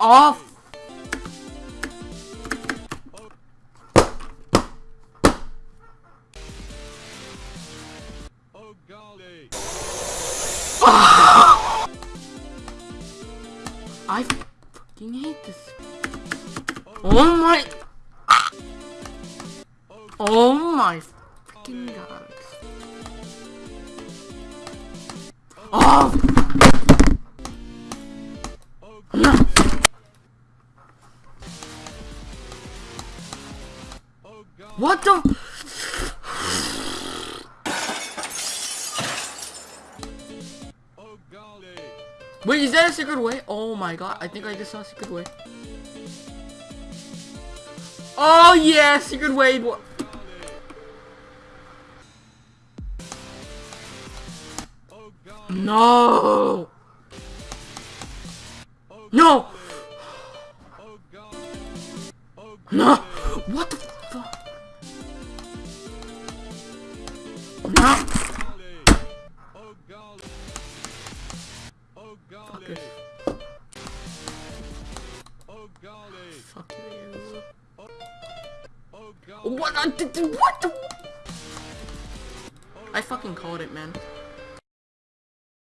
Off! Oh! I fucking hate this. Oh my. Oh my fucking god. Oh! What the? Wait, is that a secret way? Oh my god, I think I just saw a secret way. Oh yeah, secret way. What? No! No! No! What Fuckers. Oh. Oh! oh what? What? I fucking called it, man.